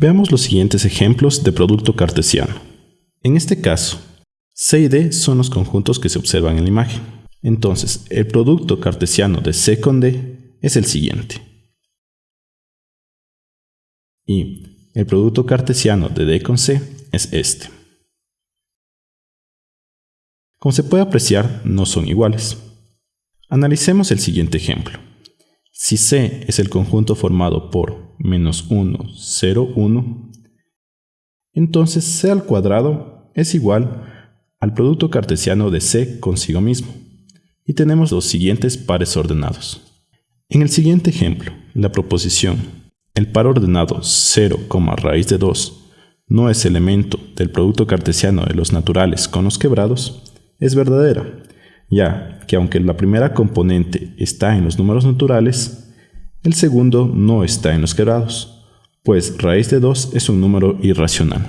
Veamos los siguientes ejemplos de producto cartesiano. En este caso, C y D son los conjuntos que se observan en la imagen. Entonces, el producto cartesiano de C con D es el siguiente. Y el producto cartesiano de D con C es este. Como se puede apreciar, no son iguales. Analicemos el siguiente ejemplo. Si C es el conjunto formado por menos 1, 0, 1, entonces C al cuadrado es igual al producto cartesiano de C consigo mismo. Y tenemos los siguientes pares ordenados. En el siguiente ejemplo, la proposición el par ordenado 0, raíz de 2 no es elemento del producto cartesiano de los naturales con los quebrados, es verdadera, ya que aunque la primera componente está en los números naturales, el segundo no está en los quebrados, pues raíz de 2 es un número irracional.